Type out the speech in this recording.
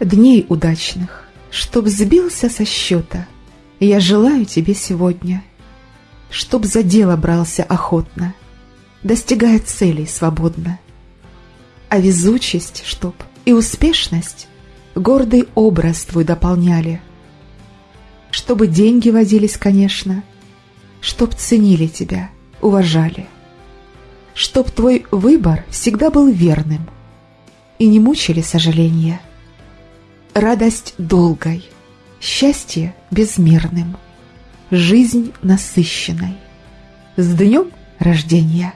Дней удачных, чтоб сбился со счета, Я желаю тебе сегодня, Чтоб за дело брался охотно, Достигая целей свободно. А везучесть, чтоб и успешность Гордый образ твой дополняли, Чтобы деньги водились, конечно, Чтоб ценили тебя, уважали, Чтоб твой выбор всегда был верным И не мучили сожаления — Радость долгой, счастье безмерным, Жизнь насыщенной. С днем рождения!